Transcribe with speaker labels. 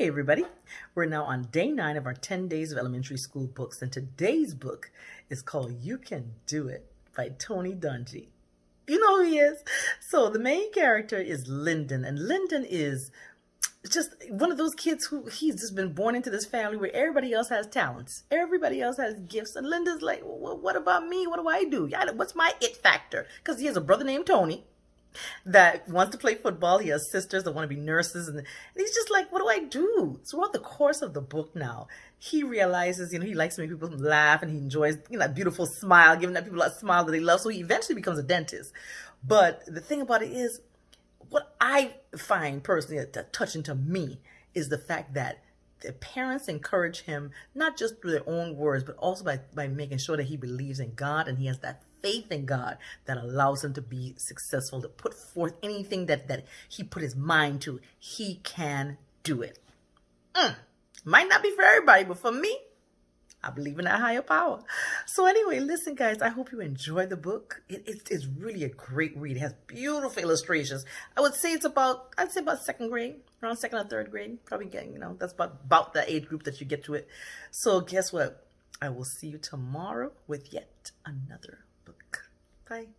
Speaker 1: Hey everybody, we're now on day nine of our 10 days of elementary school books and today's book is called You Can Do It by Tony Dungy. You know who he is? So the main character is Linden and Linden is just one of those kids who he's just been born into this family where everybody else has talents. Everybody else has gifts and Linden's like, well, what about me? What do I do? What's my it factor? Because he has a brother named Tony that wants to play football. He has sisters that want to be nurses. And, and he's just like, what do I do? Throughout the course of the book now, he realizes, you know, he likes to make people laugh and he enjoys, you know, that beautiful smile, giving that people that smile that they love. So he eventually becomes a dentist. But the thing about it is, what I find personally touching to me is the fact that the parents encourage him, not just through their own words, but also by, by making sure that he believes in God and he has that faith in God that allows him to be successful, to put forth anything that, that he put his mind to. He can do it. Mm. Might not be for everybody, but for me, I believe in that higher power. So anyway, listen, guys, I hope you enjoy the book. It, it, it's really a great read. It has beautiful illustrations. I would say it's about, I'd say about second grade, around second or third grade. Probably getting, you know, that's about, about the age group that you get to it. So guess what? I will see you tomorrow with yet another. Bye.